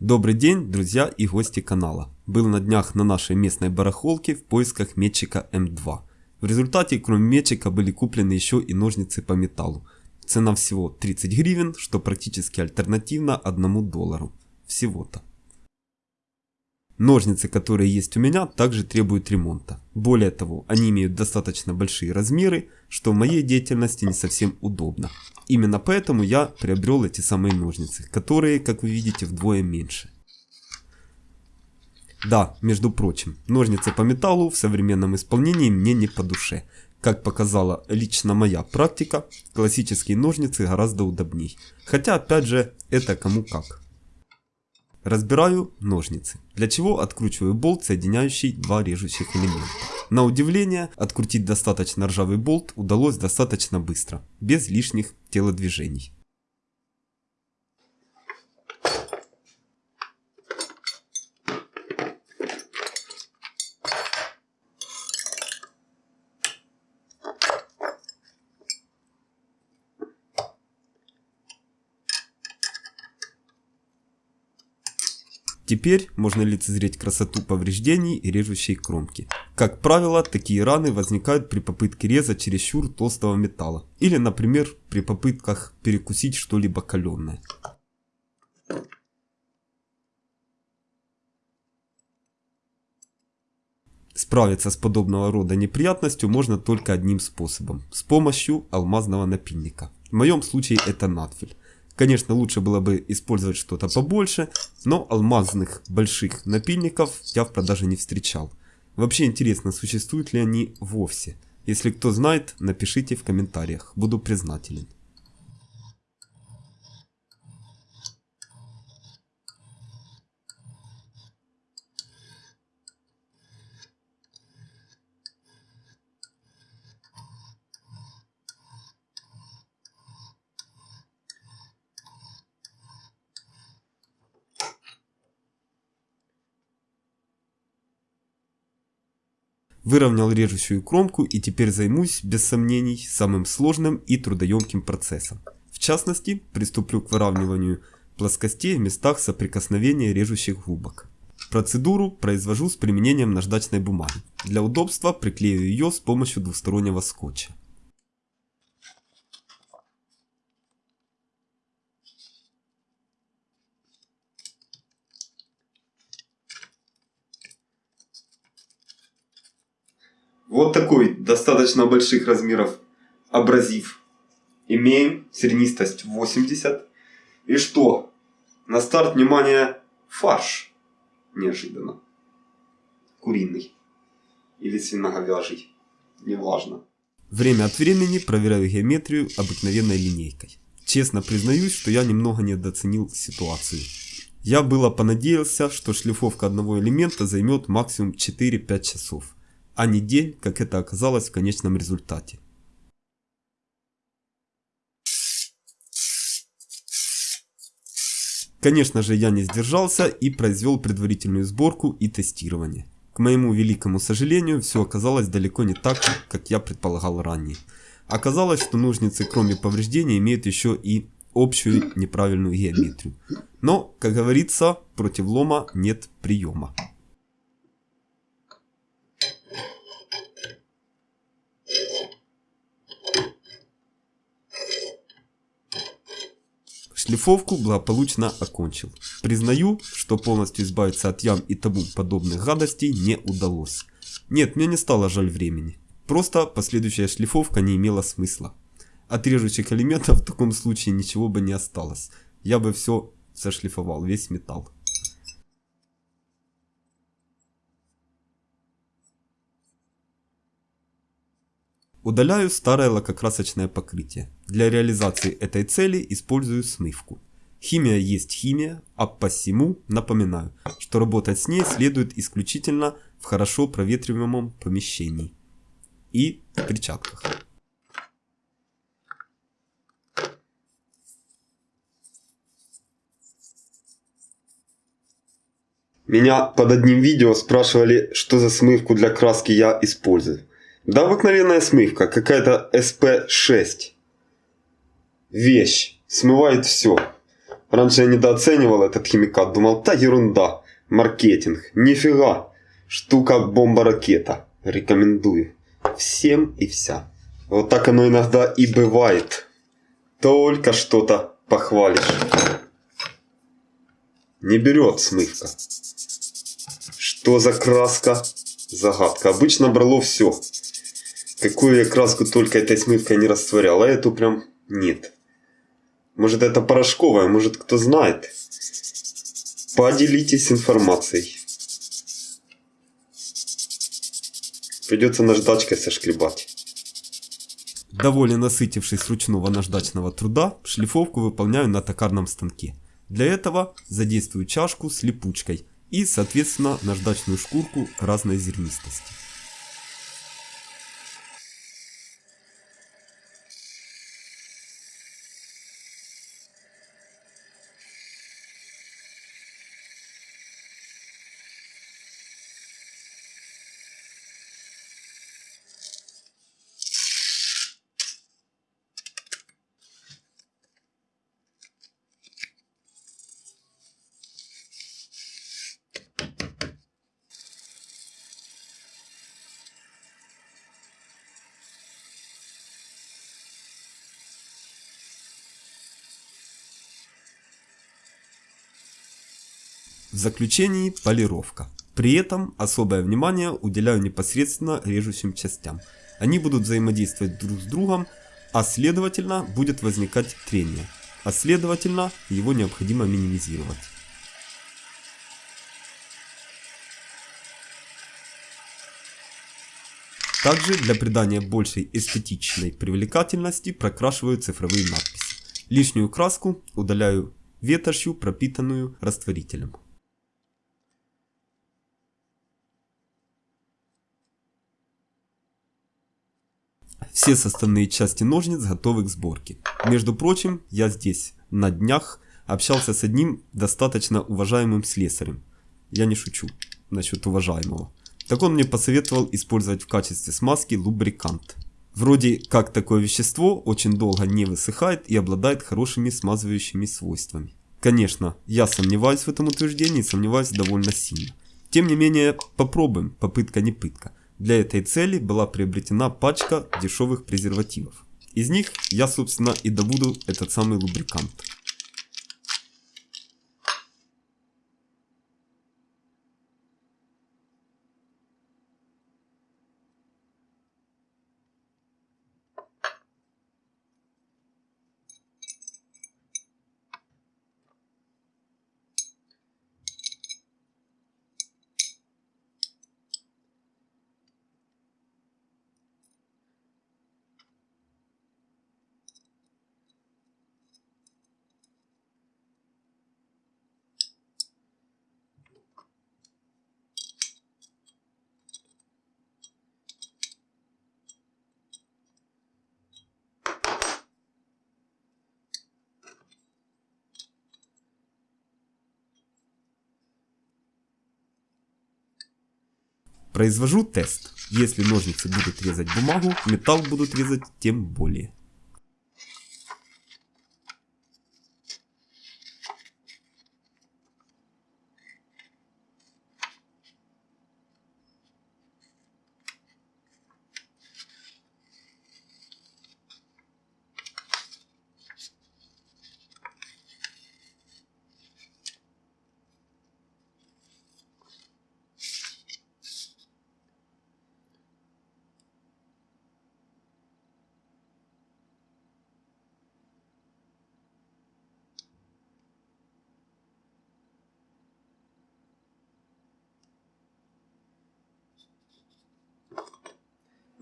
Добрый день, друзья и гости канала. Был на днях на нашей местной барахолке в поисках метчика М2. В результате, кроме метчика, были куплены еще и ножницы по металлу. Цена всего 30 гривен, что практически альтернативно 1 доллару. Всего-то. Ножницы, которые есть у меня, также требуют ремонта. Более того, они имеют достаточно большие размеры, что в моей деятельности не совсем удобно. Именно поэтому я приобрел эти самые ножницы, которые, как вы видите, вдвое меньше. Да, между прочим, ножницы по металлу в современном исполнении мне не по душе. Как показала лично моя практика, классические ножницы гораздо удобней. Хотя, опять же, это кому как. Разбираю ножницы, для чего откручиваю болт, соединяющий два режущих элемента. На удивление, открутить достаточно ржавый болт удалось достаточно быстро, без лишних телодвижений. Теперь можно лицезреть красоту повреждений и режущей кромки. Как правило, такие раны возникают при попытке реза чересчур толстого металла. Или, например, при попытках перекусить что-либо каленое. Справиться с подобного рода неприятностью можно только одним способом. С помощью алмазного напильника. В моем случае это надфиль. Конечно, лучше было бы использовать что-то побольше, но алмазных больших напильников я в продаже не встречал. Вообще интересно, существуют ли они вовсе. Если кто знает, напишите в комментариях, буду признателен. Выровнял режущую кромку и теперь займусь, без сомнений, самым сложным и трудоемким процессом. В частности, приступлю к выравниванию плоскостей в местах соприкосновения режущих губок. Процедуру произвожу с применением наждачной бумаги. Для удобства приклею ее с помощью двустороннего скотча. Вот такой достаточно больших размеров абразив имеем. Сернистость 80. И что? На старт, внимание, фарш. Неожиданно. Куриный. Или свиноговяжий. Неважно. Время от времени проверяю геометрию обыкновенной линейкой. Честно признаюсь, что я немного недооценил ситуацию. Я было понадеялся, что шлифовка одного элемента займет максимум 4-5 часов а не день, как это оказалось в конечном результате. Конечно же, я не сдержался и произвел предварительную сборку и тестирование. К моему великому сожалению, все оказалось далеко не так, как я предполагал ранее. Оказалось, что ножницы, кроме повреждений, имеют еще и общую неправильную геометрию. Но, как говорится, против лома нет приема. Шлифовку благополучно окончил. Признаю, что полностью избавиться от ям и тому подобных гадостей не удалось. Нет, мне не стало жаль времени. Просто последующая шлифовка не имела смысла. От режущих элементов в таком случае ничего бы не осталось. Я бы все сошлифовал, весь металл. Удаляю старое лакокрасочное покрытие. Для реализации этой цели использую смывку. Химия есть химия, а посему напоминаю, что работать с ней следует исключительно в хорошо проветриваемом помещении и в перчатках. Меня под одним видео спрашивали, что за смывку для краски я использую. Да обыкновенная смывка, какая-то SP6. Вещь, смывает все. Раньше я недооценивал этот химикат, думал, та ерунда, маркетинг, нифига, штука бомба-ракета. Рекомендую. Всем и вся. Вот так оно иногда и бывает. Только что-то похвалишь. Не берет смывка. Что за краска? Загадка. Обычно брало все. Какую я краску только этой смывкой не растворял, а эту прям нет. Может это порошковая, может кто знает. Поделитесь информацией. Придется наждачкой сошкребать. Довольно насытившись ручного наждачного труда, шлифовку выполняю на токарном станке. Для этого задействую чашку с липучкой и, соответственно, наждачную шкурку разной зернистости. В заключении полировка. При этом особое внимание уделяю непосредственно режущим частям. Они будут взаимодействовать друг с другом, а следовательно будет возникать трение. А следовательно его необходимо минимизировать. Также для придания большей эстетичной привлекательности прокрашиваю цифровые надписи. Лишнюю краску удаляю ветошью, пропитанную растворителем. Все составные части ножниц готовы к сборке. Между прочим, я здесь на днях общался с одним достаточно уважаемым слесарем. Я не шучу насчет уважаемого. Так он мне посоветовал использовать в качестве смазки лубрикант. Вроде как такое вещество очень долго не высыхает и обладает хорошими смазывающими свойствами. Конечно, я сомневаюсь в этом утверждении, сомневаюсь довольно сильно. Тем не менее, попробуем, попытка не пытка. Для этой цели была приобретена пачка дешевых презервативов. Из них я, собственно, и добуду этот самый лубрикант. Произвожу тест. Если ножницы будут резать бумагу, металл будут резать тем более.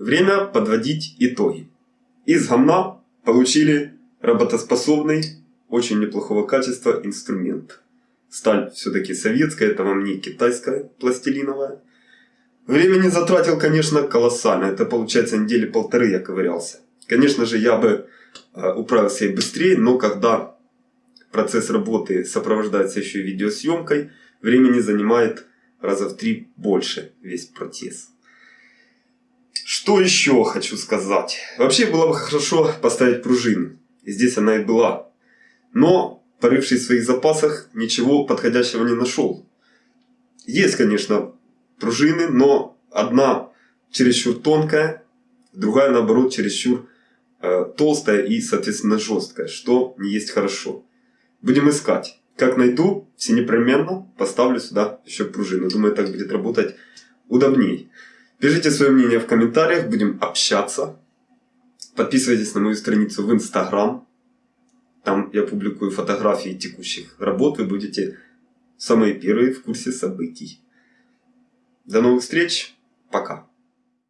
Время подводить итоги. Из гамна получили работоспособный, очень неплохого качества инструмент. Сталь все-таки советская, это вам не китайская пластилиновая. Времени затратил, конечно, колоссально. Это получается недели полторы я ковырялся. Конечно же, я бы э, управился и быстрее, но когда процесс работы сопровождается еще и видеосъемкой, времени занимает раза в три больше весь протез. Что еще хочу сказать? Вообще было бы хорошо поставить пружину. И здесь она и была. Но порывшись в своих запасах, ничего подходящего не нашел. Есть, конечно, пружины, но одна чересчур тонкая, другая, наоборот, чересчур э, толстая и, соответственно, жесткая, что не есть хорошо. Будем искать. Как найду, все непременно поставлю сюда еще пружину. Думаю, так будет работать удобней. Пишите свое мнение в комментариях, будем общаться. Подписывайтесь на мою страницу в Инстаграм. Там я публикую фотографии текущих работ. Вы будете самые первые в курсе событий. До новых встреч. Пока.